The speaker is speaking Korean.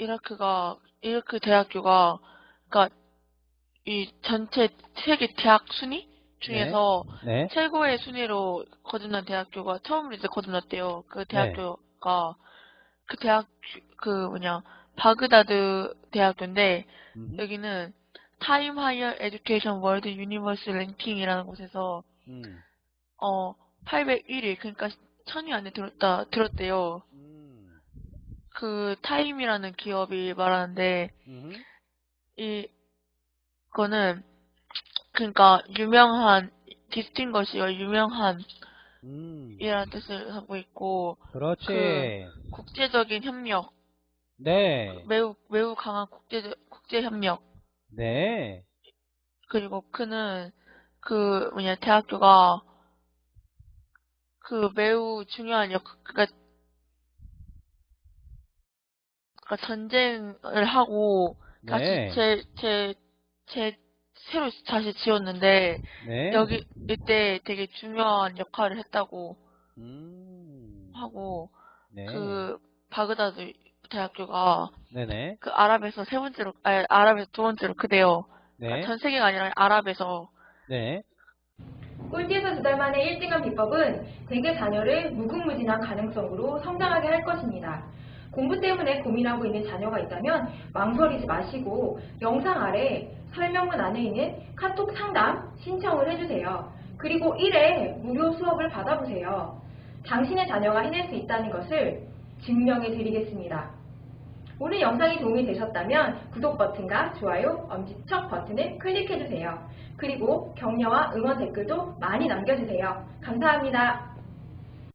이라크가 이라크 대학교가 그러니까 이 전체 세계 대학 순위 중에서 네. 최고의 순위로 거듭난 대학교가 처음으로 이제 거듭났대요. 그 대학교가 그 대학 그 뭐냐 바그다드 대학교인데 음. 여기는 Times Higher Education World University Ranking이라는 곳에서 음. 어 801위 그러니까 1000위 안에 들었다 들었대요. 음. 그 타임이라는 기업이 말하는데 음. 이 거는 그러니까 유명한 디스팅것이요 유명한 음. 이라는 뜻을 하고 있고 그렇지. 그 국제적인 협력 네. 매우 매우 강한 국제 국제 협력 네. 그리고 그는 그 뭐냐 대학교가 그 매우 중요한 역 그러니까 그러니까 전쟁을 하고 다시 네. 제 제 제 새로 다시 지었는데 네. 여기 이때 되게 중요한 역할을 했다고 음. 하고 네. 그 바그다드 대학교가 네네. 그 아랍에서 세 번째로 아니 아랍에서 두 번째로 크대요. 네. 그러니까 전 세계가 아니라 아랍에서 네. 꼴찌에서 두 달 만에 1등한 비법은 대개 자녀를 무궁무진한 가능성으로 성장하게 할 것입니다. 공부 때문에 고민하고 있는 자녀가 있다면 망설이지 마시고 영상 아래 설명문 안에 있는 카톡 상담 신청을 해주세요. 그리고 1회 무료 수업을 받아보세요. 당신의 자녀가 해낼 수 있다는 것을 증명해 드리겠습니다. 오늘 영상이 도움이 되셨다면 구독 버튼과 좋아요, 엄지척 버튼을 클릭해주세요. 그리고 격려와 응원 댓글도 많이 남겨주세요. 감사합니다.